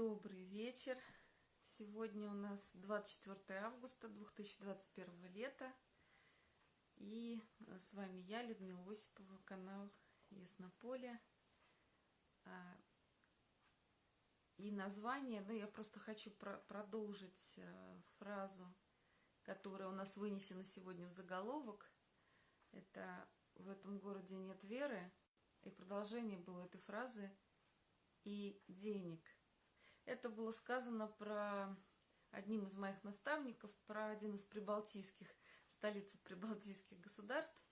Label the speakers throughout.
Speaker 1: Добрый вечер. Сегодня у нас 24 августа 2021 лета. И с вами я, Людмила Осипова, канал Яснополе. А, и название, ну я просто хочу про продолжить а, фразу, которая у нас вынесена сегодня в заголовок. Это «В этом городе нет веры». И продолжение было этой фразы «и денег». Это было сказано про одним из моих наставников, про один из прибалтийских, столицу прибалтийских государств,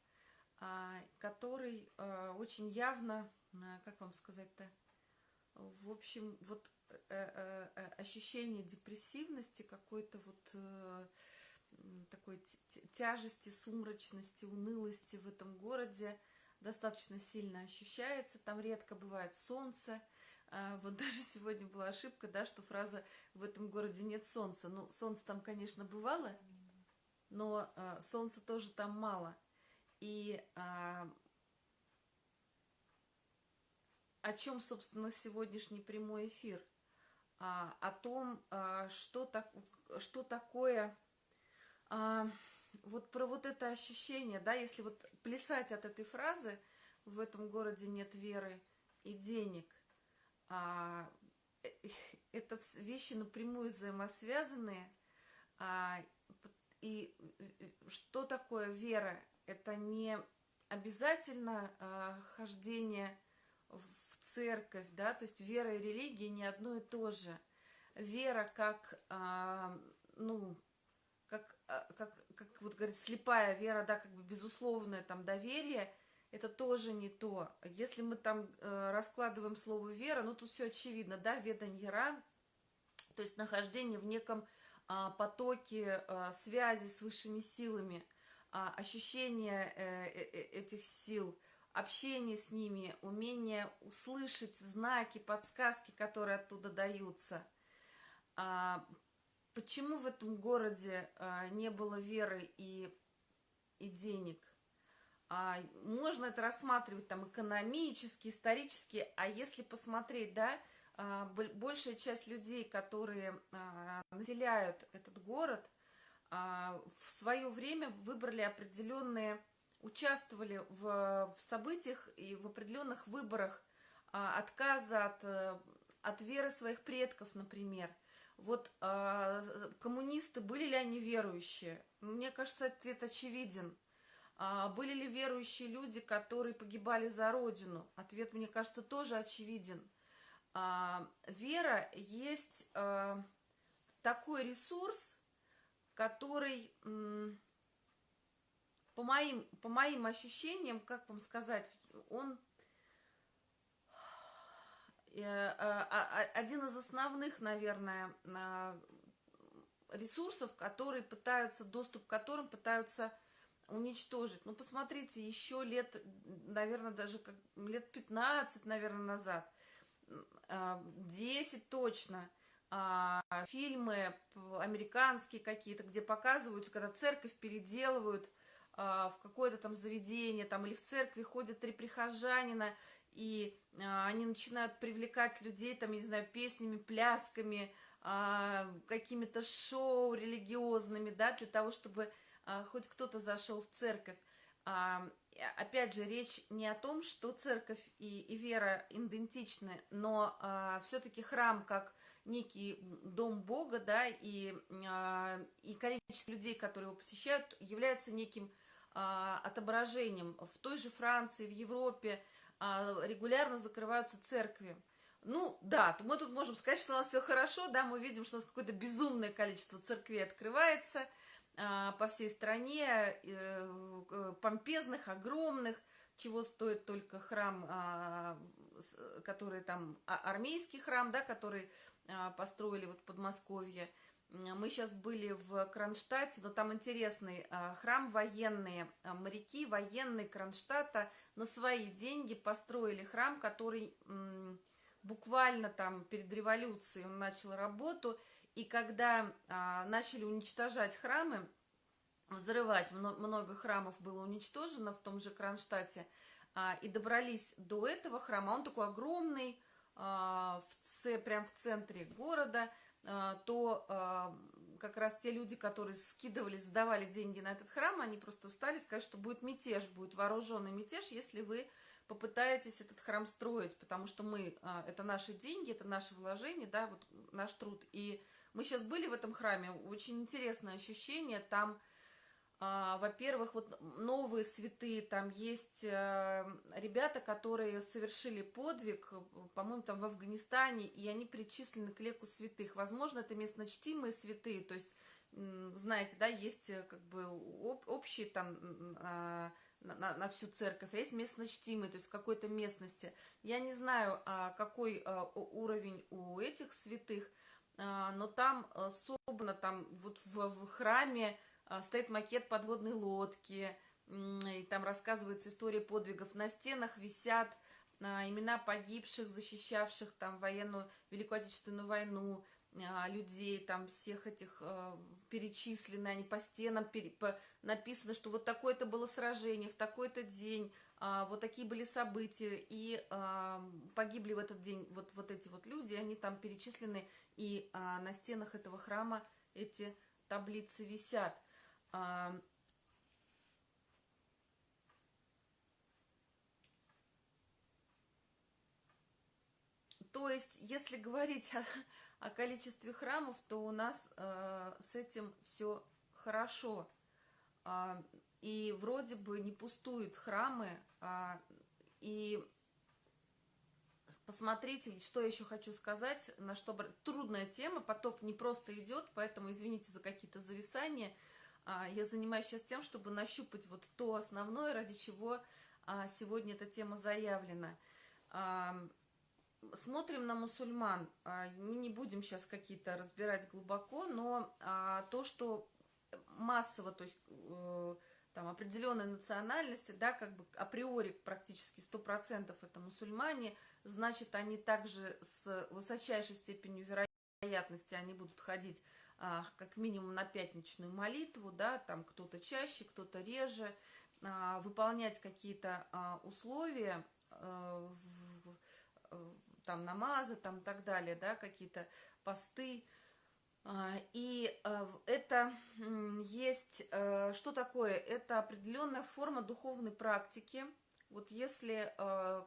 Speaker 1: а, который а, очень явно, а, как вам сказать-то, в общем, вот э, э, ощущение депрессивности, какой-то вот э, такой тяжести, сумрачности, унылости в этом городе достаточно сильно ощущается. Там редко бывает солнце, вот даже сегодня была ошибка, да, что фраза «в этом городе нет солнца». Ну, солнце там, конечно, бывало, но а, солнца тоже там мало. И а, о чем, собственно, сегодняшний прямой эфир? А, о том, а, что, так, что такое... А, вот про вот это ощущение, да, если вот плясать от этой фразы «в этом городе нет веры и денег», а, э, это вещи напрямую взаимосвязанные. А, и что такое вера? Это не обязательно а, хождение в церковь, да, то есть вера и религия не одно и то же. Вера как, а, ну, как, а, как, как вот говорит, слепая вера, да, как бы безусловное там доверие – это тоже не то. Если мы там э, раскладываем слово «вера», ну, тут все очевидно, да, веданьера, то есть нахождение в неком э, потоке э, связи с высшими силами, э, ощущение э, э, этих сил, общение с ними, умение услышать знаки, подсказки, которые оттуда даются. А, почему в этом городе а, не было веры и, и денег? А, можно это рассматривать там экономически, исторически, а если посмотреть, да, а, большая часть людей, которые а, населяют этот город, а, в свое время выбрали определенные, участвовали в, в событиях и в определенных выборах отказа от, от веры своих предков, например. Вот коммунисты, были ли они верующие? Мне кажется, ответ очевиден – были ли верующие люди, которые погибали за Родину? Ответ, мне кажется, тоже очевиден. А, вера есть а, такой ресурс, который, по моим, по моим ощущениям, как вам сказать, он э, один из основных, наверное, ресурсов, которые пытаются, доступ к которым пытаются уничтожить. Ну, посмотрите, еще лет, наверное, даже как лет 15, наверное, назад, 10 а, точно, а, фильмы американские какие-то, где показывают, когда церковь переделывают а, в какое-то там заведение, там, или в церкви ходят три прихожанина, и они начинают привлекать людей, там, не знаю, песнями, плясками, какими-то шоу религиозными, да, для того, чтобы хоть кто-то зашел в церковь. А, опять же, речь не о том, что церковь и, и вера идентичны, но а, все-таки храм как некий дом Бога, да, и, и количество людей, которые его посещают, является неким отображением. В той же Франции, в Европе регулярно закрываются церкви. Ну, да, мы тут можем сказать, что у нас все хорошо, да, мы видим, что у нас какое-то безумное количество церквей открывается – а, по всей стране, э, помпезных, огромных, чего стоит только храм, а, который там, а, армейский храм, да, который построили вот в Подмосковье. Мы сейчас были в Кронштадте, но там интересный храм, военные моряки, военные Кронштадта на свои деньги построили храм, который буквально там перед революцией он начал работу, и когда а, начали уничтожать храмы, взрывать, много храмов было уничтожено в том же Кронштадте, а, и добрались до этого храма, он такой огромный, в ц... прям в центре города, то как раз те люди, которые скидывали, сдавали деньги на этот храм, они просто встали и сказали, что будет мятеж, будет вооруженный мятеж, если вы попытаетесь этот храм строить, потому что мы, это наши деньги, это наши вложения, да, вот наш труд. И мы сейчас были в этом храме, очень интересное ощущение, там а, во-первых, вот новые святые, там есть э, ребята, которые совершили подвиг, по-моему, там в Афганистане, и они причислены к леку святых. Возможно, это местно чтимые святые, то есть, знаете, да, есть э, как бы общие там а, на, на всю церковь, а есть местно чтимые, то есть в какой-то местности. Я не знаю, а, какой уровень у этих святых, но там особенно там вот в, в храме а, стоит макет подводной лодки, и там рассказывается история подвигов. На стенах висят а, имена погибших, защищавших там военную, Великую Отечественную войну, а, людей, там всех этих перечислены, они по стенам пере, по, написано, что вот такое-то было сражение, в такой-то день, вот такие были события, и погибли в этот день вот, вот эти вот люди, они там перечислены, и на стенах этого храма эти таблицы висят. А, то есть, если говорить о, о количестве храмов, то у нас э, с этим все хорошо. Э, и вроде бы не пустуют храмы. Э, и посмотрите, что еще хочу сказать, на что трудная тема, поток не просто идет, поэтому извините за какие-то зависания – а, я занимаюсь сейчас тем, чтобы нащупать вот то основное, ради чего а, сегодня эта тема заявлена. А, смотрим на мусульман. Мы не будем сейчас какие-то разбирать глубоко, но то, что массово, то есть э, там определенной национальности, да, как бы априори практически 100% это мусульмане, значит, они также с высочайшей степенью вероятности они будут ходить а, как минимум на пятничную молитву, да, там кто-то чаще, кто-то реже, а, выполнять какие-то а, условия, там намазы, там так далее, да, какие-то посты, и это есть, что такое? Это определенная форма духовной практики. Вот если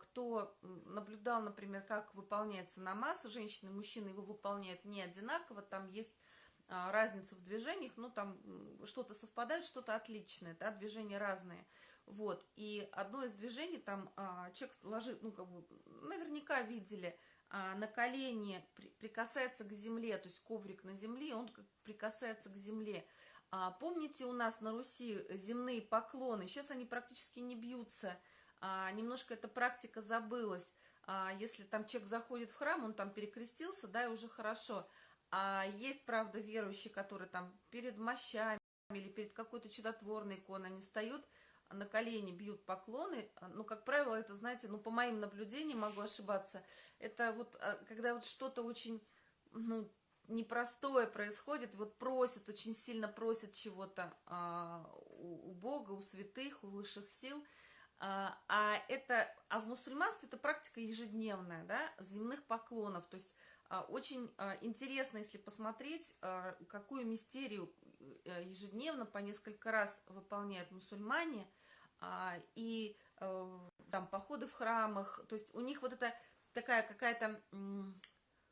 Speaker 1: кто наблюдал, например, как выполняется намаз, женщины и мужчины его выполняют не одинаково, там есть а, разница в движениях, ну, там что-то совпадает, что-то отличное, да, движения разные. Вот, и одно из движений, там а, человек ложит, ну, как бы, наверняка видели, а, на колени при, прикасается к земле, то есть коврик на земле, он прикасается к земле. А, помните, у нас на Руси земные поклоны, сейчас они практически не бьются, а, немножко эта практика забылась. А, если там человек заходит в храм, он там перекрестился, да, и уже хорошо – а есть, правда, верующие, которые там перед мощами или перед какой-то чудотворной иконой, они встают на колени, бьют поклоны. Ну, как правило, это, знаете, ну, по моим наблюдениям, могу ошибаться, это вот, а, когда вот что-то очень, ну, непростое происходит, вот просят, очень сильно просят чего-то а, у, у Бога, у святых, у высших сил, а, а это, а в мусульманстве это практика ежедневная, да, земных поклонов, то есть а, очень а, интересно, если посмотреть, а, какую мистерию э, ежедневно по несколько раз выполняют мусульмане, и э, там походы в храмах, то есть у них вот это такая какая-то,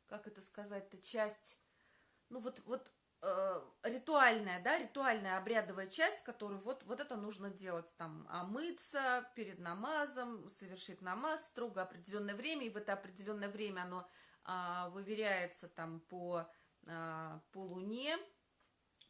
Speaker 1: как это сказать-то, часть, ну вот, вот э, ритуальная, да, ритуальная обрядовая часть, которую вот, вот это нужно делать, там, омыться перед намазом, совершить намаз строго определенное время, и в это определенное время оно а, выверяется там по, а, по Луне,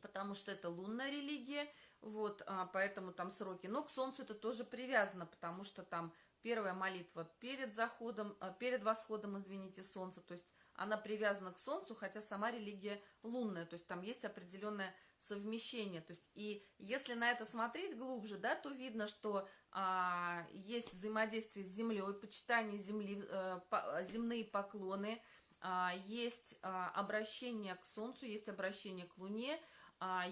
Speaker 1: потому что это лунная религия, вот, а, поэтому там сроки. Но к Солнцу это тоже привязано, потому что там первая молитва перед заходом, перед восходом, извините, Солнца, то есть она привязана к Солнцу, хотя сама религия лунная, то есть там есть определенное совмещение. То есть и если на это смотреть глубже, да, то видно, что а, есть взаимодействие с Землей, почитание Земли, а, по, земные поклоны, а, есть а, обращение к Солнцу, есть обращение к Луне,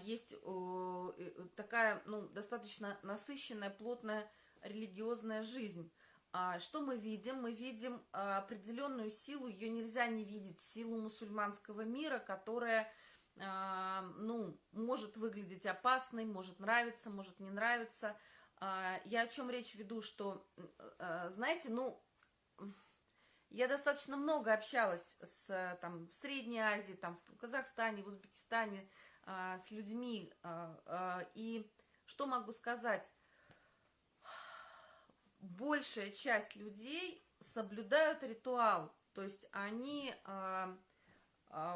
Speaker 1: есть а, такая, ну, достаточно насыщенная, плотная религиозная жизнь. А, что мы видим? Мы видим а, определенную силу, ее нельзя не видеть, силу мусульманского мира, которая, а, ну, может выглядеть опасной, может нравиться, может не нравиться. Я о чем речь веду, что, знаете, ну, я достаточно много общалась с, там, в Средней Азии, там, в Казахстане, в Узбекистане, с людьми, и что могу сказать? большая часть людей соблюдают ритуал, то есть они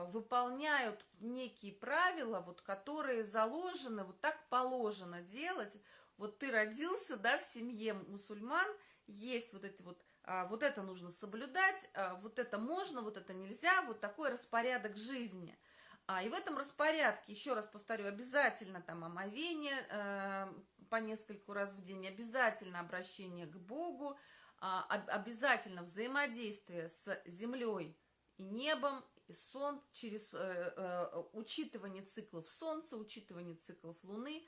Speaker 1: выполняют некие правила, вот, которые заложены, вот так положено делать. Вот ты родился, да, в семье мусульман, есть вот эти вот, вот это нужно соблюдать, вот это можно, вот это нельзя, вот такой распорядок жизни. А, и в этом распорядке, еще раз повторю, обязательно там омовение, э, по нескольку раз в день, обязательно обращение к Богу, а, обязательно взаимодействие с землей и небом, и сон, через э, э, учитывание циклов Солнца, учитывание циклов Луны.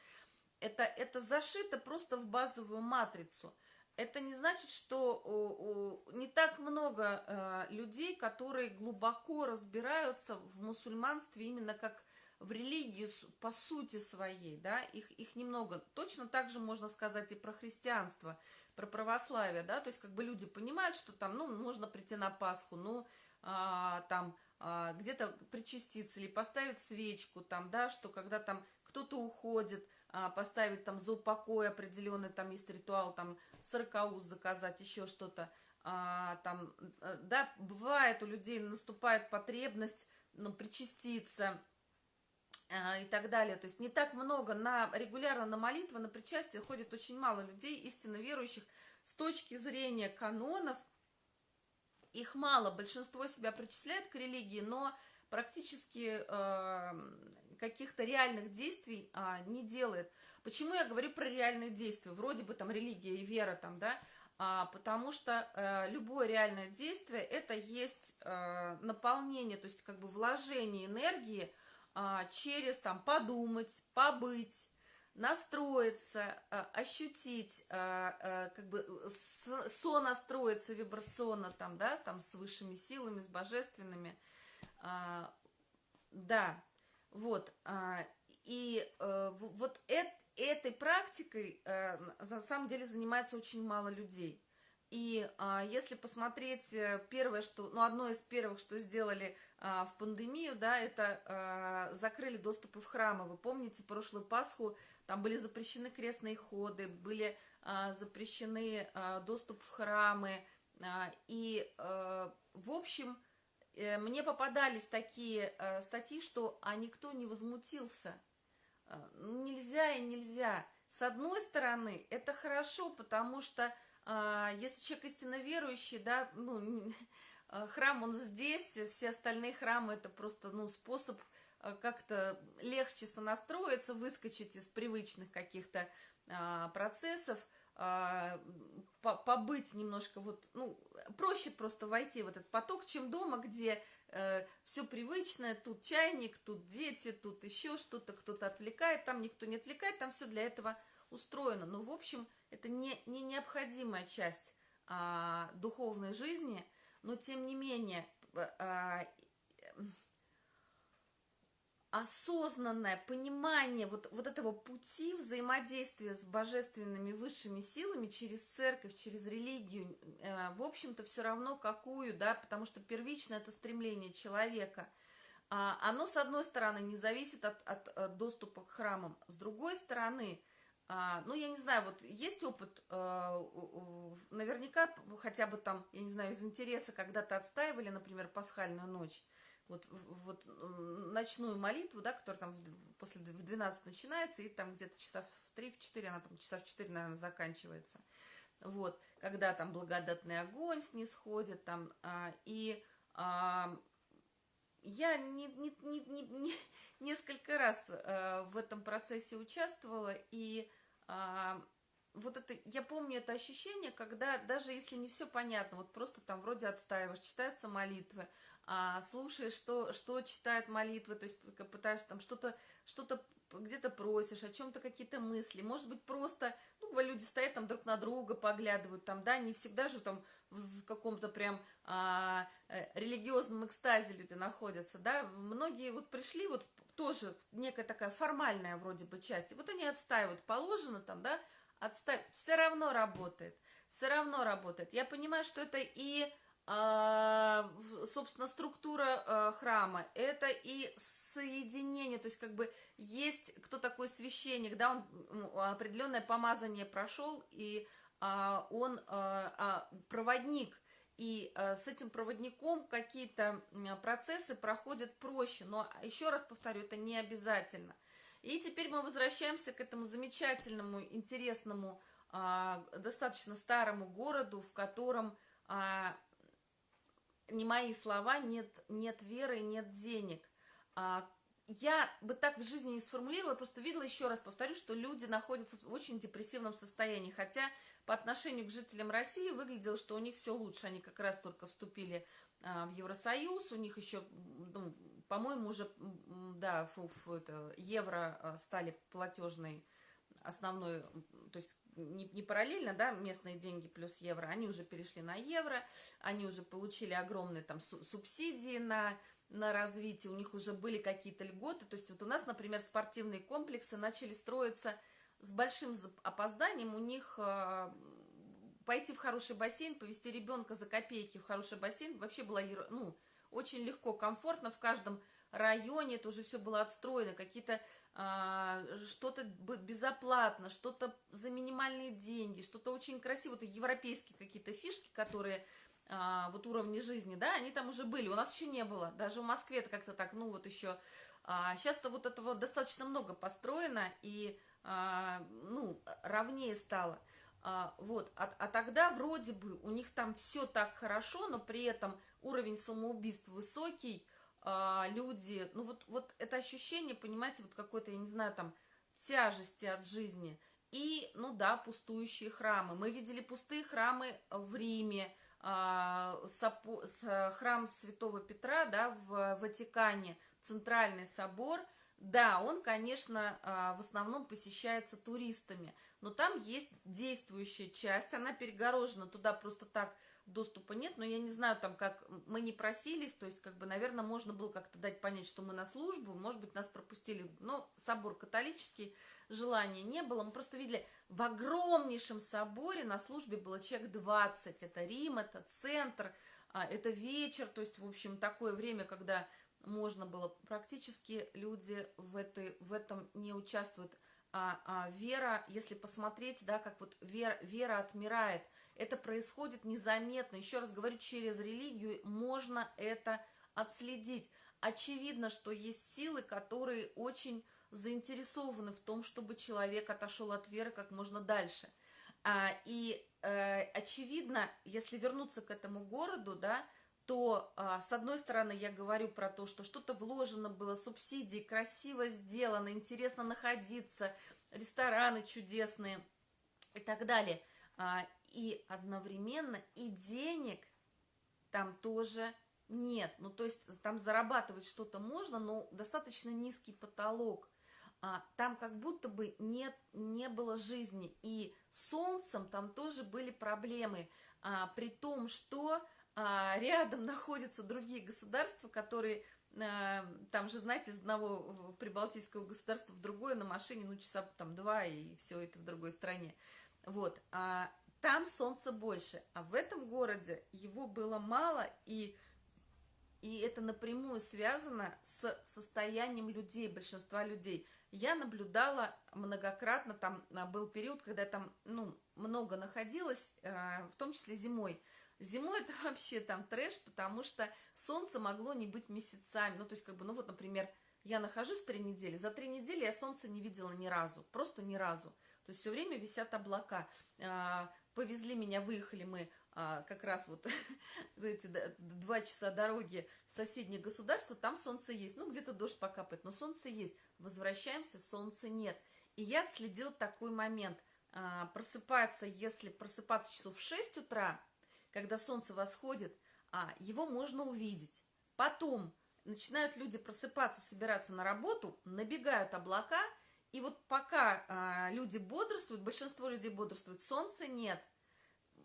Speaker 1: Это, это зашито просто в базовую матрицу. Это не значит, что не так много э, людей, которые глубоко разбираются в мусульманстве именно как в религии по сути своей, да, их, их немного. Точно так же можно сказать и про христианство, про православие, да, то есть как бы люди понимают, что там, ну, можно прийти на Пасху, ну, а, там, а, где-то причаститься или поставить свечку, там, да, что когда там кто-то уходит, а, поставить там за упокой определенный, там есть ритуал, там, сорокауз заказать, еще что-то, а, там, э, да, бывает у людей наступает потребность, ну, причаститься, а, и так далее. То есть не так много, на, регулярно на молитвы, на причастие ходит очень мало людей, истинно верующих. С точки зрения канонов, их мало, большинство себя причисляет к религии, но практически э, каких-то реальных действий э, не делает. Почему я говорю про реальные действия? Вроде бы там религия и вера там, да, а, потому что э, любое реальное действие это есть э, наполнение, то есть как бы вложение энергии а, через там подумать, побыть, настроиться, а, ощутить, а, как бы сонастроиться вибрационно там, да, там с высшими силами, с божественными, да, вот, и э, вот этой практикой э, на самом деле занимается очень мало людей. И а, если посмотреть э, первое, что, ну, одно из первых, что сделали а, в пандемию, да, это а, закрыли доступы в храмы. Вы помните прошлую Пасху, там были запрещены крестные ходы, были а, запрещены доступ в храмы. И, а, в общем, э, мне попадались такие статьи, что а никто не возмутился. А, нельзя и нельзя. С одной стороны, это хорошо, потому что а, если человек истинно верующий, да, ну, а, храм он здесь, все остальные храмы это просто, ну, способ а, как-то легче сонастроиться, выскочить из привычных каких-то процессов, побыть немножко вот, ну, проще просто войти в этот поток, чем дома, где э, все привычное, тут чайник, тут дети, тут еще что-то, кто-то отвлекает, там никто не отвлекает, там все для этого устроено. Но, в общем, это не, не необходимая часть а, духовной жизни, но, тем не менее, а, осознанное понимание вот, вот этого пути взаимодействия с божественными высшими силами через церковь, через религию, э, в общем-то, все равно какую, да, потому что первично это стремление человека. А, оно, с одной стороны, не зависит от, от, от доступа к храмам, с другой стороны, а, ну, я не знаю, вот есть опыт, а, наверняка хотя бы там, я не знаю, из интереса когда-то отстаивали, например, пасхальную ночь, вот, вот ночную молитву, да, которая там после в 12 начинается, и там где-то часа в 3-4, она там часа в 4, наверное, заканчивается. Вот, когда там благодатный огонь снисходит, там, а, и а, я не, не, не, не, не, несколько раз э, в этом процессе участвовала, и э, вот это, я помню это ощущение, когда даже если не все понятно, вот просто там вроде отстаиваешь, читаются молитвы, а, слушаешь, что, что читают молитвы, то есть пытаешься там что-то что-то где-то просишь, о чем-то какие-то мысли, может быть, просто, ну, люди стоят там друг на друга, поглядывают там, да, не всегда же там в каком-то прям а, э, религиозном экстазе люди находятся, да, многие вот пришли, вот тоже некая такая формальная вроде бы часть, и вот они отстаивают, положено там, да, отставить, все равно работает, все равно работает. Я понимаю, что это и а, собственно, структура а, храма, это и соединение, то есть как бы есть кто такой священник, да, он определенное помазание прошел, и а, он проводник, и с этим проводником какие-то процессы проходят проще, но еще раз повторю, это не обязательно. И теперь мы возвращаемся к этому замечательному, интересному, достаточно старому городу, в котором не мои слова, нет, нет веры, нет денег. А, я бы так в жизни не сформулировала, просто видела, еще раз повторю, что люди находятся в очень депрессивном состоянии, хотя по отношению к жителям России выглядело, что у них все лучше, они как раз только вступили а, в Евросоюз, у них еще, ну, по-моему, уже, да, фу, фу, это, евро а, стали платежной основной, то есть не, не параллельно, да, местные деньги плюс евро, они уже перешли на евро, они уже получили огромные там субсидии на, на развитие, у них уже были какие-то льготы, то есть вот у нас, например, спортивные комплексы начали строиться с большим опозданием, у них э, пойти в хороший бассейн, повести ребенка за копейки в хороший бассейн вообще было, ну, очень легко, комфортно в каждом районе, это уже все было отстроено, какие-то а, что-то безоплатно, что-то за минимальные деньги, что-то очень красиво, это европейские какие-то фишки, которые а, вот уровни жизни, да, они там уже были, у нас еще не было, даже в Москве это как-то так, ну вот еще, а, сейчас-то вот этого достаточно много построено и, а, ну, ровнее стало, а, вот, а, а тогда вроде бы у них там все так хорошо, но при этом уровень самоубийств высокий, а, люди, ну вот, вот это ощущение, понимаете, вот какой-то, я не знаю, там, тяжести от жизни. И, ну да, пустующие храмы. Мы видели пустые храмы в Риме, а, храм Святого Петра, да, в Ватикане, Центральный собор. Да, он, конечно, а, в основном посещается туристами, но там есть действующая часть, она перегорожена, туда просто так доступа нет, но я не знаю, там, как мы не просились, то есть, как бы, наверное, можно было как-то дать понять, что мы на службу, может быть, нас пропустили, но собор католический, желания не было, мы просто видели, в огромнейшем соборе на службе было человек 20, это Рим, это центр, а, это вечер, то есть, в общем, такое время, когда можно было, практически люди в, этой, в этом не участвуют, а, а вера, если посмотреть, да, как вот вера, вера отмирает, это происходит незаметно. Еще раз говорю, через религию можно это отследить. Очевидно, что есть силы, которые очень заинтересованы в том, чтобы человек отошел от веры как можно дальше. А, и э, очевидно, если вернуться к этому городу, да, то, а, с одной стороны, я говорю про то, что что-то вложено было, субсидии, красиво сделано, интересно находиться, рестораны чудесные и так далее. А, и одновременно и денег там тоже нет. Ну, то есть там зарабатывать что-то можно, но достаточно низкий потолок. А, там как будто бы нет, не было жизни. И солнцем там тоже были проблемы. А, при том, что а, рядом находятся другие государства, которые а, там же, знаете, из одного прибалтийского государства в другое на машине, ну, часа там два, и все это в другой стране. Вот. А, там солнца больше, а в этом городе его было мало, и, и это напрямую связано с состоянием людей, большинства людей. Я наблюдала многократно, там а, был период, когда я там ну, много находилась, э, в том числе зимой. Зимой это вообще там трэш, потому что солнце могло не быть месяцами. Ну, то есть, как бы, ну вот, например, я нахожусь три недели, за три недели я солнце не видела ни разу, просто ни разу. То есть все время висят облака. Повезли меня, выехали мы а, как раз вот эти два часа дороги в соседнее государство, там солнце есть. Ну, где-то дождь покапает, но солнце есть. Возвращаемся, солнца нет. И я отследил такой момент. а, просыпаться, если просыпаться часов в 6 утра, когда солнце восходит, а, его можно увидеть. Потом начинают люди просыпаться, собираться на работу, набегают облака, и вот пока а, люди бодрствуют, большинство людей бодрствуют, солнца нет.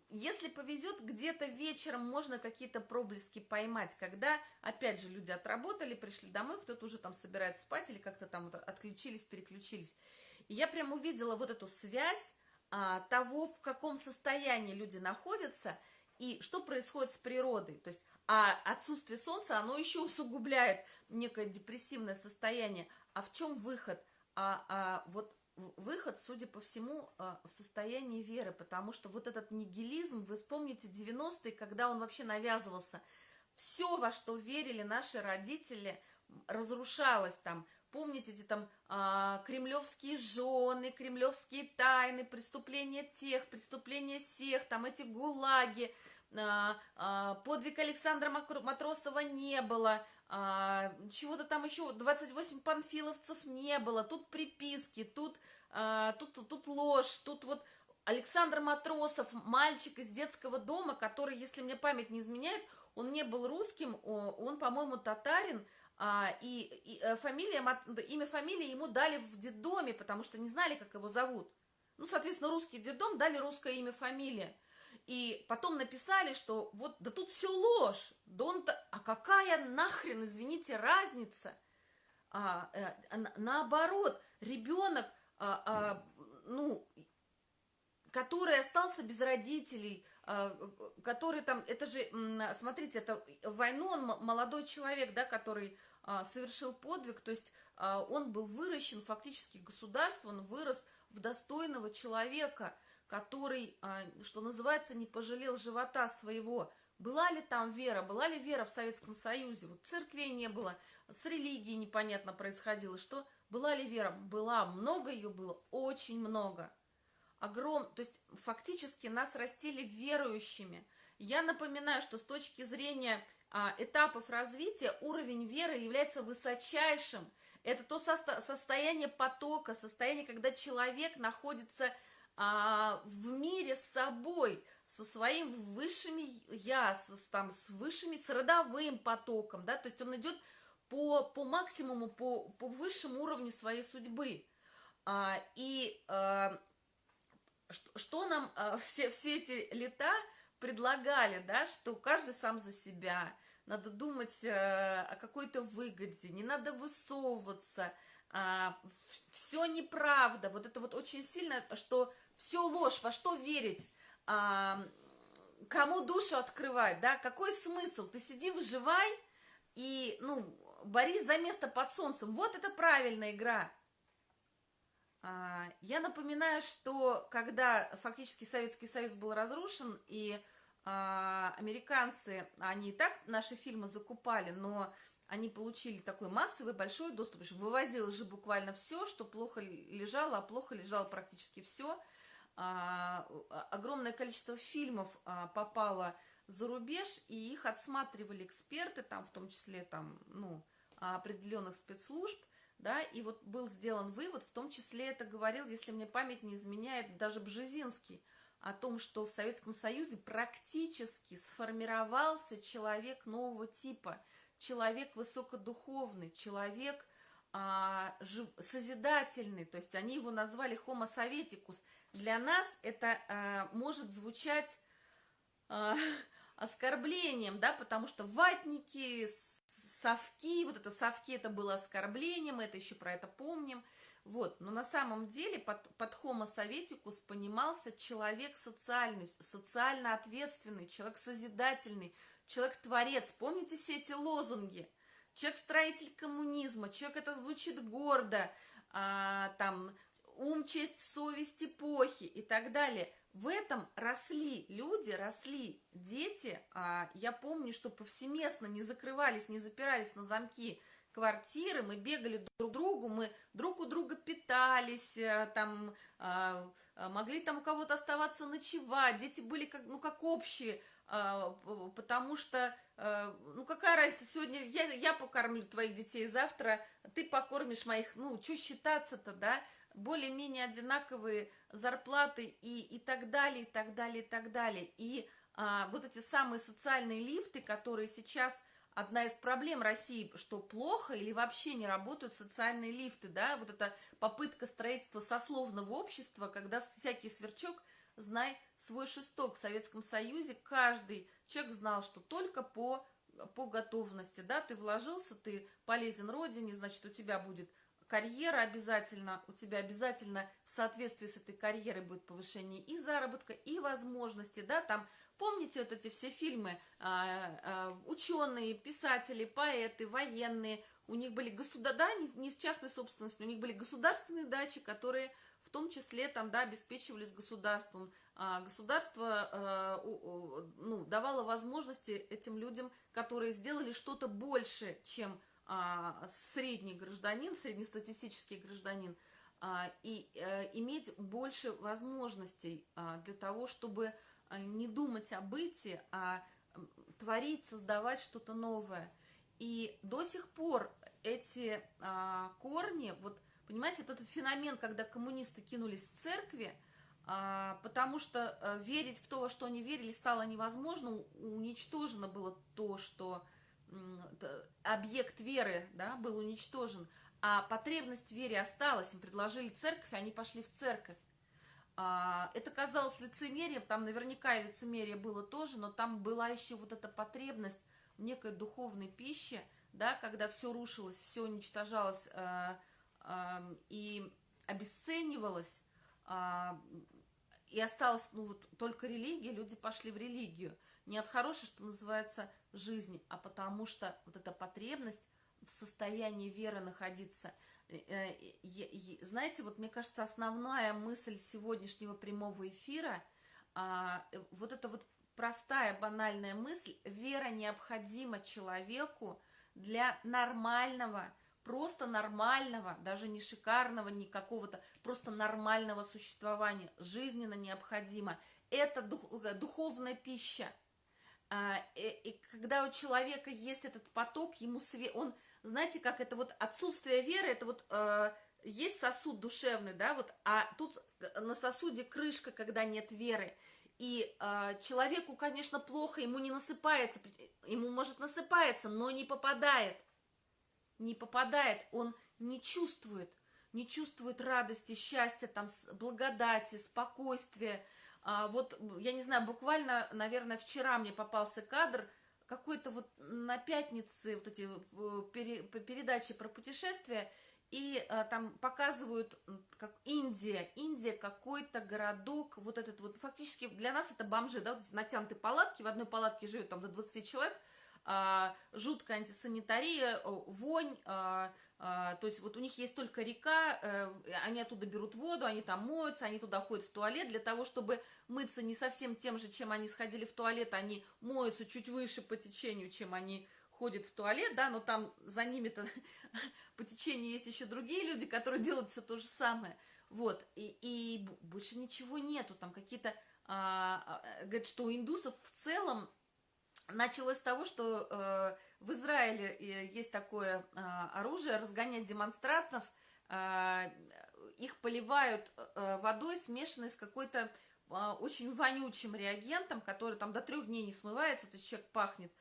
Speaker 1: Если повезет, где-то вечером можно какие-то проблески поймать, когда, опять же, люди отработали, пришли домой, кто-то уже там собирается спать или как-то там отключились, переключились. И я прям увидела вот эту связь а, того, в каком состоянии люди находятся и что происходит с природой. То есть а отсутствие солнца, оно еще усугубляет некое депрессивное состояние. А в чем выход? А, а вот выход, судя по всему, а, в состоянии веры, потому что вот этот нигилизм, вы вспомните 90-е, когда он вообще навязывался, все, во что верили наши родители, разрушалось там, Помните эти там а, кремлевские жены, кремлевские тайны, преступления тех, преступления всех, там эти гулаги, а, а, подвиг Александра Матросова не было, а, чего-то там еще, 28 панфиловцев не было, тут приписки, тут, а, тут, тут ложь, тут вот Александр Матросов, мальчик из детского дома, который, если мне память не изменяет, он не был русским, он, по-моему, татарин, а, и, и э, фамилия, имя фамилии ему дали в детдоме, потому что не знали, как его зовут. Ну, соответственно, русский детдом дали русское имя, фамилия. И потом написали, что вот, да тут все ложь. Да он а какая нахрен, извините, разница? А, а, наоборот, ребенок, а, а, ну, который остался без родителей, а, который там, это же, смотрите, это войну он молодой человек, да, который а, совершил подвиг, то есть а, он был выращен фактически государством, он вырос в достойного человека, который, а, что называется, не пожалел живота своего. Была ли там вера, была ли вера в Советском Союзе? Вот церквей не было, с религией непонятно происходило. Что? Была ли вера? Была, много ее было, очень много. Огром, то есть фактически нас растили верующими. Я напоминаю, что с точки зрения а, этапов развития уровень веры является высочайшим. Это то состо состояние потока, состояние, когда человек находится а, в мире с собой, со своим высшими я, с, там, с высшими, с родовым потоком, да, то есть он идет по, по максимуму, по, по высшему уровню своей судьбы. А, и а, что, что нам а, все, все эти лета предлагали, да, что каждый сам за себя, надо думать э, о какой-то выгоде, не надо высовываться, а, все неправда, вот это вот очень сильно, что все ложь, во что верить, а, кому душу открывать, да, какой смысл, ты сиди, выживай и, ну, борись за место под солнцем, вот это правильная игра. А, я напоминаю, что когда фактически Советский Союз был разрушен, и а, американцы, они и так наши фильмы закупали, но они получили такой массовый большой доступ, что вывозилось же буквально все, что плохо лежало, а плохо лежало практически все. А, огромное количество фильмов попало за рубеж, и их отсматривали эксперты, там в том числе там, ну, определенных спецслужб, да, и вот был сделан вывод, в том числе это говорил, если мне память не изменяет, даже Бжезинский, о том, что в Советском Союзе практически сформировался человек нового типа, человек высокодуховный, человек а, созидательный, то есть они его назвали Homo советикус. Для нас это а, может звучать а, оскорблением, да, потому что ватники, совки, вот это совки, это было оскорблением, мы это еще про это помним. Вот, но на самом деле под, под homo советикус понимался человек социальный, социально ответственный, человек созидательный, человек-творец. Помните все эти лозунги? Человек-строитель коммунизма, человек это звучит гордо, а, там, ум, честь, совесть эпохи и так далее. В этом росли люди, росли дети. А, я помню, что повсеместно не закрывались, не запирались на замки квартиры, мы бегали друг к другу, мы друг у друга питались, э, там, а, а, могли там у кого-то оставаться ночевать, дети были как, ну, как общие, потому что, ну, какая разница, сегодня я, я покормлю твоих детей, завтра ты покормишь моих, ну, что считаться-то, да, более-менее одинаковые зарплаты и, и так далее, и так далее, и так далее. И а, вот эти самые социальные лифты, которые сейчас одна из проблем России, что плохо или вообще не работают социальные лифты, да, вот эта попытка строительства сословного общества, когда всякий сверчок, знай свой шесток. В Советском Союзе каждый человек знал, что только по, по готовности, да, ты вложился, ты полезен родине, значит, у тебя будет карьера обязательно, у тебя обязательно в соответствии с этой карьерой будет повышение и заработка, и возможности, да, там Помните вот эти все фильмы, а, а, ученые, писатели, поэты, военные, у них были государ... да, не, не в частной собственности, у них были государственные дачи, которые в том числе там, да, обеспечивались государством. А государство а, ну, давало возможности этим людям, которые сделали что-то больше, чем средний гражданин, среднестатистический гражданин, а, и а, иметь больше возможностей а, для того, чтобы а, не думать о быте, а творить, создавать что-то новое. И до сих пор эти а, корни, вот понимаете, вот этот феномен, когда коммунисты кинулись в церкви, а, потому что а, верить в то, во что они верили, стало невозможно, уничтожено было то, что объект веры да, был уничтожен, а потребность в вере осталась, им предложили церковь, они пошли в церковь. А, это казалось лицемерием, там наверняка и лицемерие было тоже, но там была еще вот эта потребность некой духовной пище, да, когда все рушилось, все уничтожалось э, э, и обесценивалось, э, и осталась ну, вот, только религия, люди пошли в религию. Не от хорошей, что называется, жизни, а потому что вот эта потребность в состоянии веры находиться – Э, знаете, вот мне кажется, основная мысль сегодняшнего прямого эфира, а, э, вот эта вот простая, банальная мысль, вера необходима человеку для нормального, просто нормального, даже не шикарного, не какого-то, просто нормального существования, жизненно необходимо. Это дух, э, духовная пища. А, и когда у человека есть этот поток, ему свет, он знаете, как это вот отсутствие веры, это вот э, есть сосуд душевный, да, вот, а тут э, на сосуде крышка, когда нет веры. И э, человеку, конечно, плохо, ему не насыпается, ему может насыпается, но не попадает. Не попадает, он не чувствует, не чувствует радости, счастья, там, благодати, спокойствия. А, вот, я не знаю, буквально, наверное, вчера мне попался кадр – какой-то вот на пятнице вот эти э, пере, передачи про путешествия, и а, там показывают, как Индия, Индия какой-то городок, вот этот вот, фактически для нас это бомжи, да, вот натянутые палатки, в одной палатке живет там до 20 человек, а, жуткая антисанитария, вонь, а, то есть вот у них есть только река, а, они оттуда берут воду, они там моются, они туда ходят в туалет, для того, чтобы мыться не совсем тем же, чем они сходили в туалет, они моются чуть выше по течению, чем они ходят в туалет, да, но там за ними-то по течению есть еще другие люди, которые делают все то же самое, вот, и, и больше ничего нету, там какие-то, а, а, говорят, что у индусов в целом началось с того, что э, в Израиле э, есть такое э, оружие, разгонять демонстрантов, э, их поливают э, водой, смешанной с какой-то э, очень вонючим реагентом, который там до трех дней не смывается, то есть человек пахнет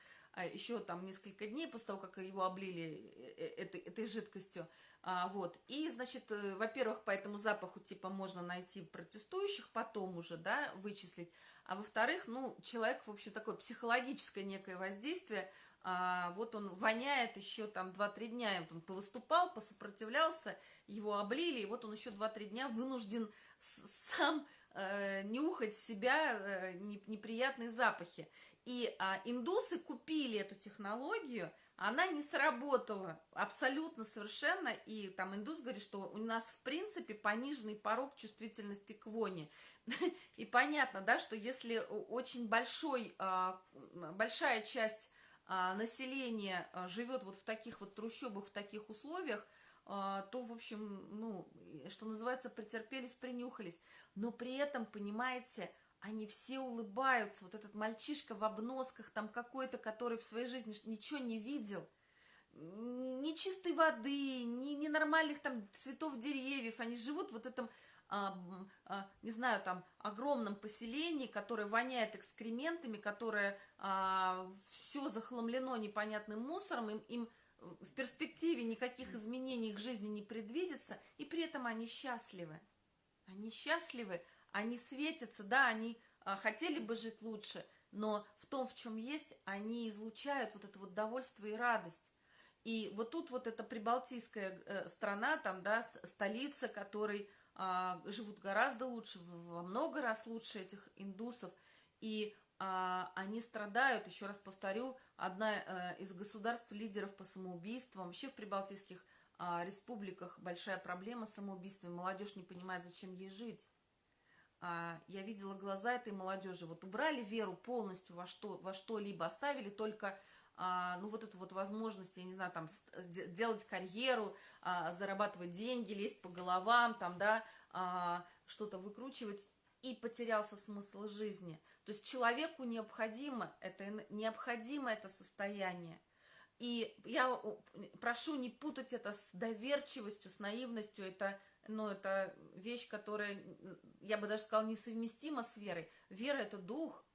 Speaker 1: еще там несколько дней после того, как его облили э, этой, этой жидкостью. А, вот. И, значит, во-первых, по этому запаху, типа, можно найти протестующих, потом уже, да, вычислить. А во-вторых, ну, человек, в общем, такое психологическое некое воздействие, а, вот он воняет еще там 2-3 дня, вот он повыступал, посопротивлялся, его облили, и вот он еще 2-3 дня вынужден сам э, нюхать себя э, неприятные запахи. И а, индусы купили эту технологию, она не сработала абсолютно совершенно, и там индус говорит, что у нас в принципе пониженный порог чувствительности к воне. И понятно, да, что если очень большой, а, большая часть а, населения а, живет вот в таких вот трущобах, в таких условиях, то, в общем, ну, что называется, претерпелись, принюхались. Но при этом, понимаете, они все улыбаются. Вот этот мальчишка в обносках, там какой-то, который в своей жизни ничего не видел, ни чистой воды, ни, ни нормальных там цветов деревьев. Они живут вот в этом, а, а, не знаю, там огромном поселении, которое воняет экскрементами, которое а, все захламлено непонятным мусором, им, им в перспективе никаких изменений их жизни не предвидится, и при этом они счастливы. Они счастливы, они светятся, да, они а, хотели бы жить лучше, но в том, в чем есть, они излучают вот это вот довольство и радость. И вот тут вот эта прибалтийская э, страна, там, да, столица, которой а, живут гораздо лучше, во много раз лучше этих индусов, и а, они страдают, еще раз повторю, одна а, из государств-лидеров по самоубийствам, вообще в прибалтийских а, республиках большая проблема с самоубийством, молодежь не понимает, зачем ей жить. Я видела глаза этой молодежи, вот убрали веру полностью во что во что-либо, оставили только ну вот эту вот возможность, я не знаю, там делать карьеру, а, зарабатывать деньги, лезть по головам, там, да, а, что-то выкручивать, и потерялся смысл жизни. То есть человеку необходимо это, необходимо это состояние. И я прошу не путать это с доверчивостью, с наивностью. Это, ну, это вещь, которая, я бы даже сказала, несовместима с верой. Вера – это дух.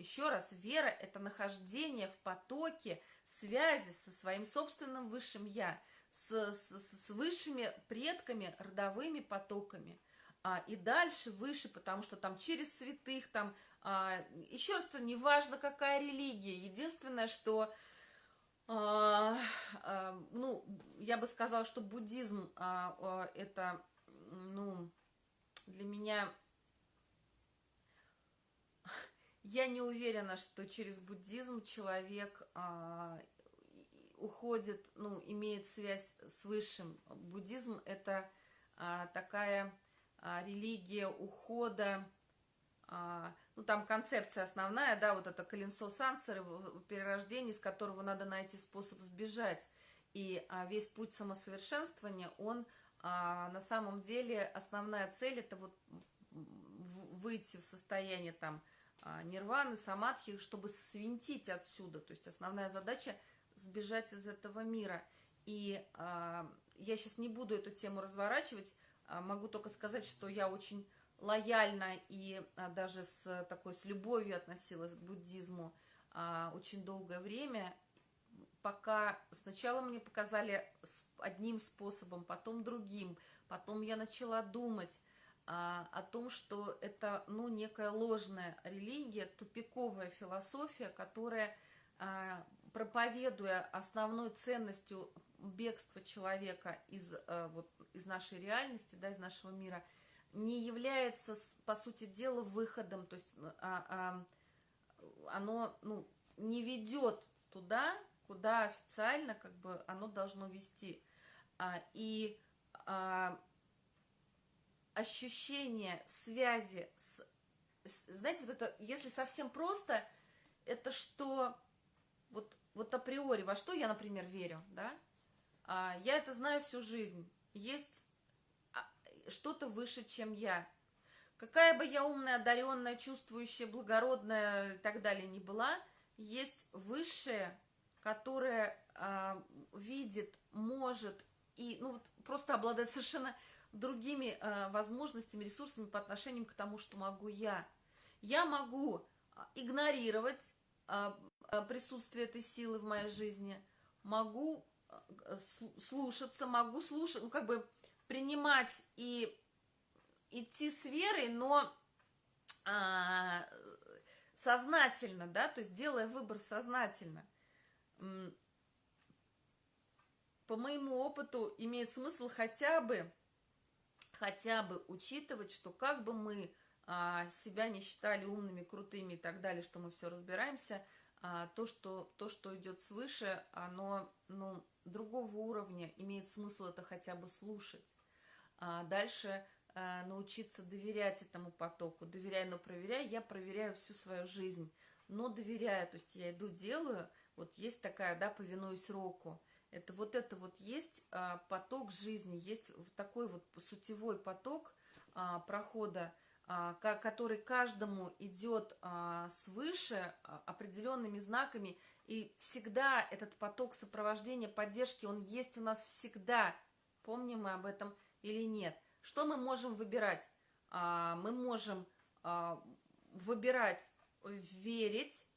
Speaker 1: Еще раз, вера – это нахождение в потоке связи со своим собственным высшим «я», с, с, с высшими предками, родовыми потоками. А, и дальше выше, потому что там через святых, там, а, еще раз, неважно, какая религия. Единственное, что а, а, ну, я бы сказала, что буддизм а, а, это, ну, для меня... Я не уверена, что через буддизм человек а, уходит, ну, имеет связь с высшим. Буддизм – это а, такая а, религия ухода, а, ну, там концепция основная, да, вот это коленцо сансары, перерождение, из которого надо найти способ сбежать. И а, весь путь самосовершенствования, он а, на самом деле, основная цель, это вот выйти в состояние там нирваны, самадхи, чтобы свинтить отсюда. То есть основная задача сбежать из этого мира. И а, я сейчас не буду эту тему разворачивать, а, могу только сказать, что я очень лояльно и а, даже с такой с любовью относилась к буддизму а, очень долгое время, пока сначала мне показали одним способом, потом другим, потом я начала думать а, о том, что это ну некая ложная религия, тупиковая философия, которая а, проповедуя основной ценностью бегства человека из, а, вот, из нашей реальности, да, из нашего мира – не является, по сути дела, выходом, то есть а, а, оно ну, не ведет туда, куда официально как бы оно должно вести. А, и а, ощущение связи с, знаете, вот это, если совсем просто, это что, вот, вот априори, во что я, например, верю, да, а, я это знаю всю жизнь, есть что-то выше, чем я. Какая бы я умная, одаренная, чувствующая, благородная и так далее ни была, есть высшее, которое э, видит, может и ну, вот просто обладает совершенно другими э, возможностями, ресурсами по отношению к тому, что могу я. Я могу игнорировать э, присутствие этой силы в моей жизни, могу слушаться, могу слушать, ну как бы принимать и идти с верой, но а, сознательно, да, то есть делая выбор сознательно. По моему опыту имеет смысл хотя бы, хотя бы учитывать, что как бы мы а, себя не считали умными, крутыми и так далее, что мы все разбираемся, а, то, что, то, что идет свыше, оно, ну, другого уровня, имеет смысл это хотя бы слушать а дальше а, научиться доверять этому потоку. Доверяя, но проверяя, я проверяю всю свою жизнь. Но доверяю, то есть я иду, делаю, вот есть такая, да, повинуюсь року. Это вот это вот есть а, поток жизни, есть такой вот сутевой поток а, прохода а, который каждому идет а, свыше а, определенными знаками, и всегда этот поток сопровождения, поддержки, он есть у нас всегда. Помним мы об этом или нет? Что мы можем выбирать? Мы можем выбирать верить,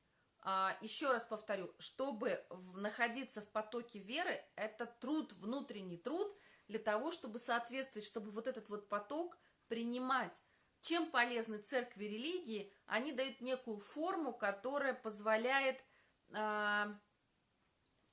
Speaker 1: еще раз повторю, чтобы находиться в потоке веры, это труд, внутренний труд для того, чтобы соответствовать, чтобы вот этот вот поток принимать. Чем полезны церкви религии? Они дают некую форму, которая позволяет, а,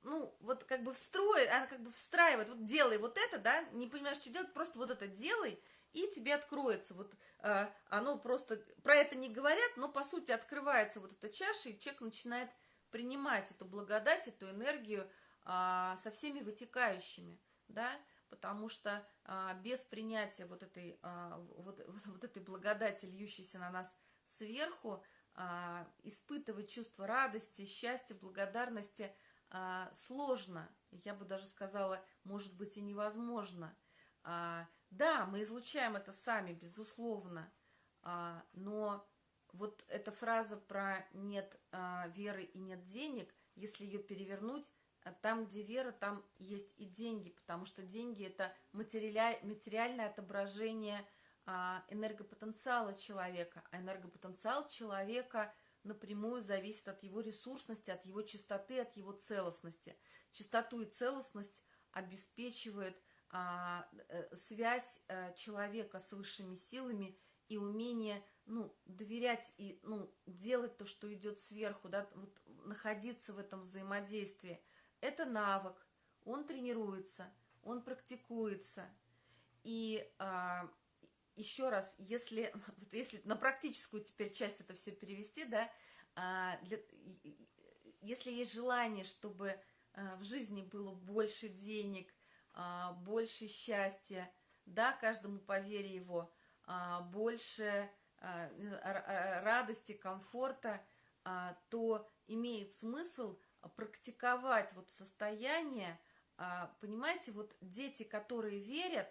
Speaker 1: ну, вот как бы встроить, она как бы встраивает, вот делай вот это, да, не понимаешь, что делать, просто вот это делай, и тебе откроется. Вот а, оно просто, про это не говорят, но по сути открывается вот эта чаша, и человек начинает принимать эту благодать, эту энергию а, со всеми вытекающими, да, потому что а, без принятия вот этой, а, вот, вот этой благодати, льющейся на нас сверху, а, испытывать чувство радости, счастья, благодарности а, сложно. Я бы даже сказала, может быть и невозможно. Да, мы излучаем это сами, безусловно, а, но вот эта фраза про нет а, веры и нет денег, если ее перевернуть, а там, где вера, там есть и деньги, потому что деньги – это материальное отображение а, энергопотенциала человека, а энергопотенциал человека напрямую зависит от его ресурсности, от его чистоты, от его целостности. Чистоту и целостность обеспечивает э, связь а, человека с высшими силами и умение ну, доверять и ну, делать то, что идет сверху, да, вот, находиться в этом взаимодействии – это навык, он тренируется, он практикуется. И а, еще раз, если, вот если на практическую теперь часть это все перевести, да, а, для, если есть желание, чтобы а, в жизни было больше денег, а, больше счастья, да, каждому по вере его, а, больше а, радости, комфорта, то имеет смысл практиковать вот состояние, понимаете, вот дети, которые верят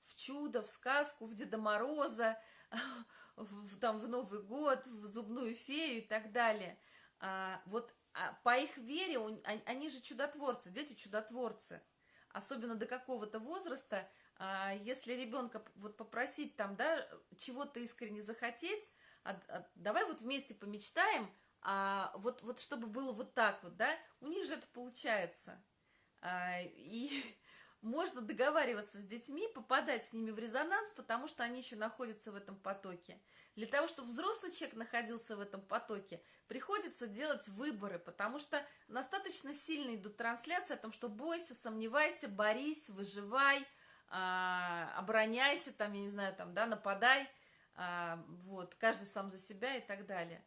Speaker 1: в чудо, в сказку, в Деда Мороза, в, там, в Новый год, в зубную фею и так далее, вот по их вере, они же чудотворцы, дети чудотворцы, особенно до какого-то возраста, если ребенка вот попросить там, да, чего-то искренне захотеть, давай вот вместе помечтаем, а, вот, вот чтобы было вот так вот, да, у них же это получается. А, и можно договариваться с детьми, попадать с ними в резонанс, потому что они еще находятся в этом потоке. Для того, чтобы взрослый человек находился в этом потоке, приходится делать выборы, потому что достаточно сильно идут трансляции о том, что бойся, сомневайся, борись, выживай, а, обороняйся, там, я не знаю, там, да, нападай, а, вот, каждый сам за себя и так далее.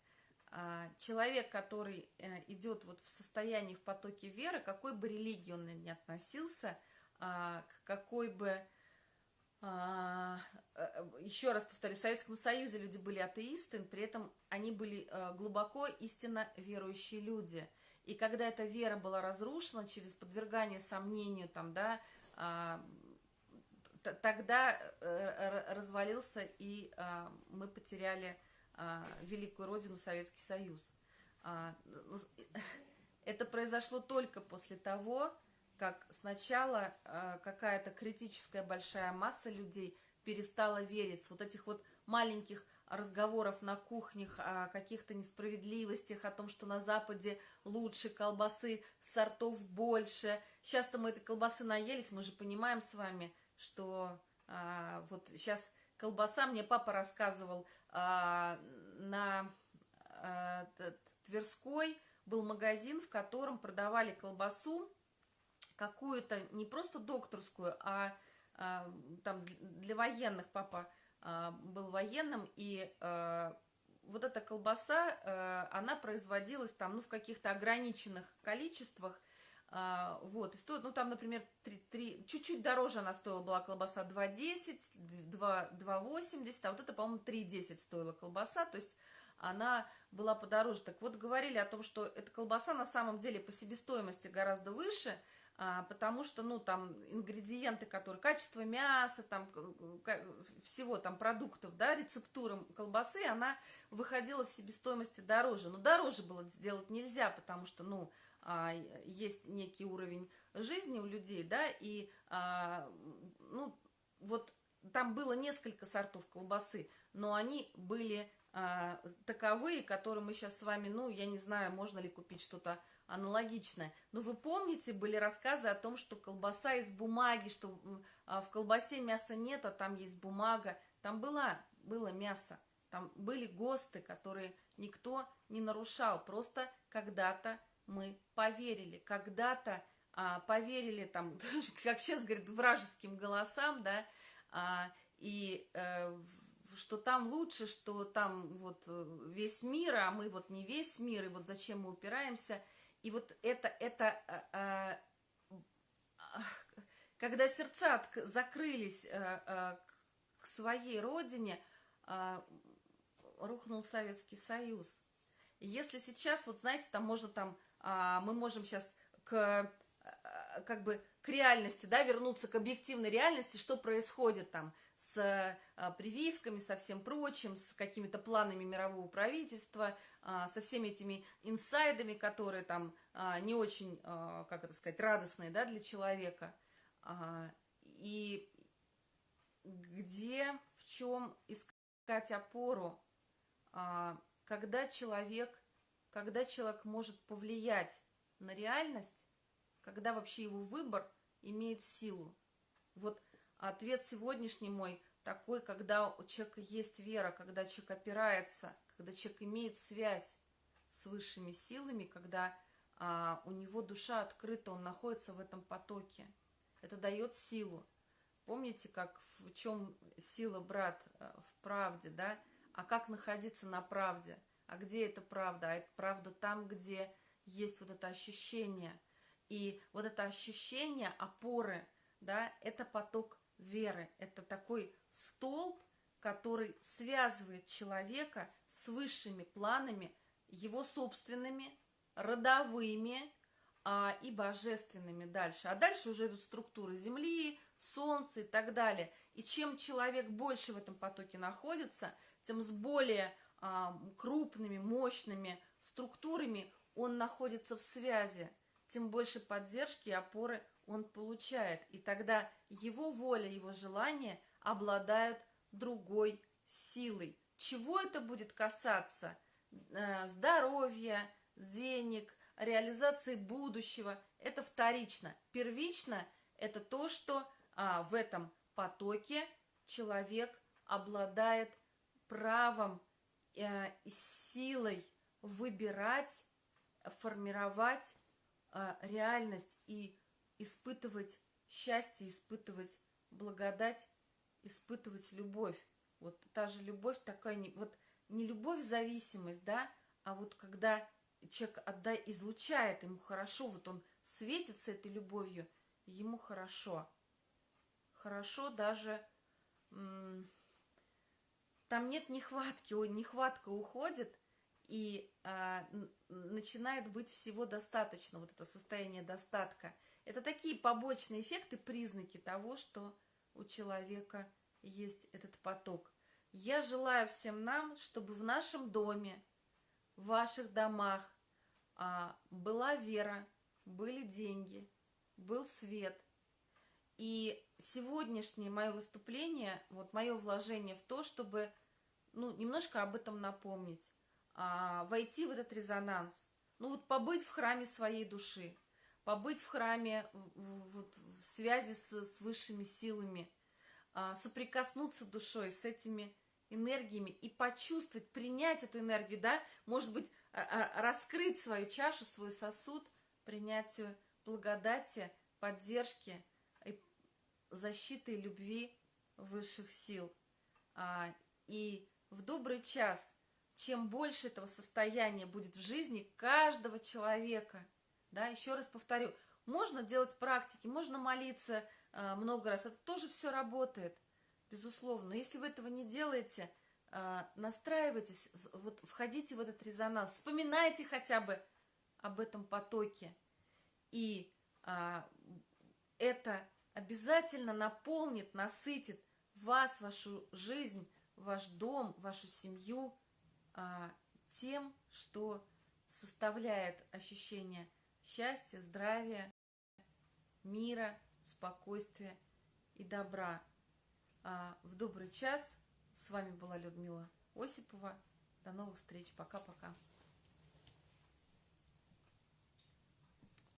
Speaker 1: А, человек, который э, идет вот в состоянии, в потоке веры, какой бы религии он ни относился, а, к какой бы... А, э, еще раз повторю, в Советском Союзе люди были атеисты, при этом они были э, глубоко истинно верующие люди. И когда эта вера была разрушена через подвергание сомнению, там, да, тогда развалился, и мы потеряли а, великую родину Советский Союз. А, ну, это произошло только после того, как сначала а, какая-то критическая большая масса людей перестала верить вот этих вот маленьких разговоров на кухнях о каких-то несправедливостях, о том, что на Западе лучше, колбасы сортов больше. Сейчас-то мы этой колбасы наелись, мы же понимаем с вами, что а, вот сейчас колбаса, мне папа рассказывал, а, на а, Тверской был магазин, в котором продавали колбасу, какую-то не просто докторскую, а, а там для военных папа а, был военным, и а, вот эта колбаса, она производилась там, ну, в каких-то ограниченных количествах, вот, и стоит, ну, там, например, 3, 3, чуть-чуть дороже она стоила, была колбаса 2,10, 2,80, а вот это, по-моему, 3,10 стоила колбаса, то есть она была подороже. Так вот, говорили о том, что эта колбаса на самом деле по себестоимости гораздо выше, потому что, ну, там, ингредиенты, которые, качество мяса, там, всего там продуктов, да, рецептура колбасы, она выходила в себестоимости дороже. Но дороже было сделать нельзя, потому что, ну, а, есть некий уровень жизни у людей, да, и, а, ну, вот там было несколько сортов колбасы, но они были а, таковые, которые мы сейчас с вами, ну, я не знаю, можно ли купить что-то аналогичное. Но вы помните, были рассказы о том, что колбаса из бумаги, что а, в колбасе мяса нет, а там есть бумага. Там было, было мясо, там были ГОСТы, которые никто не нарушал. Просто когда-то мы поверили, когда-то а, поверили, там, как сейчас говорят, вражеским голосам, да, а, и э, что там лучше, что там вот э, весь мир, а мы вот не весь мир, и вот зачем мы упираемся. И вот это, это а, а, когда сердца закрылись а, к своей родине, рухнул Советский Союз. И если сейчас, вот знаете, там можно там, а, мы можем сейчас к как бы к реальности, да, вернуться к объективной реальности, что происходит там с а, прививками, со всем прочим, с какими-то планами мирового правительства, а, со всеми этими инсайдами, которые там а, не очень, как это сказать, радостные, да, для человека. И где, в чем искать опору, когда человек, когда человек может повлиять на реальность, когда вообще его выбор имеет силу. Вот ответ сегодняшний мой такой, когда у человека есть вера, когда человек опирается, когда человек имеет связь с высшими силами, когда а, у него душа открыта, он находится в этом потоке. Это дает силу. Помните, как в чем сила, брат, э, в правде, да? А как находиться на правде? А где эта правда? А это правда там, где есть вот это ощущение – и вот это ощущение опоры, да, это поток веры, это такой столб, который связывает человека с высшими планами, его собственными, родовыми а, и божественными дальше. А дальше уже идут структуры Земли, Солнца и так далее. И чем человек больше в этом потоке находится, тем с более а, крупными, мощными структурами он находится в связи тем больше поддержки и опоры он получает. И тогда его воля, его желания обладают другой силой. Чего это будет касаться? Э, здоровья, денег, реализации будущего. Это вторично. Первично – это то, что а, в этом потоке человек обладает правом э, силой выбирать, формировать реальность и испытывать счастье, испытывать благодать, испытывать любовь. Вот та же любовь такая, не, вот не любовь-зависимость, да, а вот когда человек отдай, излучает, ему хорошо, вот он светится этой любовью, ему хорошо. Хорошо даже... Там нет нехватки, нехватка уходит, и а, начинает быть всего достаточно, вот это состояние достатка. Это такие побочные эффекты, признаки того, что у человека есть этот поток. Я желаю всем нам, чтобы в нашем доме, в ваших домах а, была вера, были деньги, был свет. И сегодняшнее мое выступление, вот мое вложение в то, чтобы ну, немножко об этом напомнить а, войти в этот резонанс. Ну вот побыть в храме своей души, побыть в храме вот, в связи с, с высшими силами, а, соприкоснуться душой с этими энергиями и почувствовать, принять эту энергию, да, может быть, а, а, раскрыть свою чашу, свой сосуд, принятию благодати, поддержки, и защиты и любви высших сил. А, и в добрый час – чем больше этого состояния будет в жизни каждого человека, да, еще раз повторю, можно делать практики, можно молиться э, много раз, это тоже все работает, безусловно. Но если вы этого не делаете, э, настраивайтесь, вот входите в этот резонанс, вспоминайте хотя бы об этом потоке, и э, это обязательно наполнит, насытит вас, вашу жизнь, ваш дом, вашу семью а, тем, что составляет ощущение счастья, здравия, мира, спокойствия и добра. А, в добрый час. С вами была Людмила Осипова. До новых встреч. Пока-пока.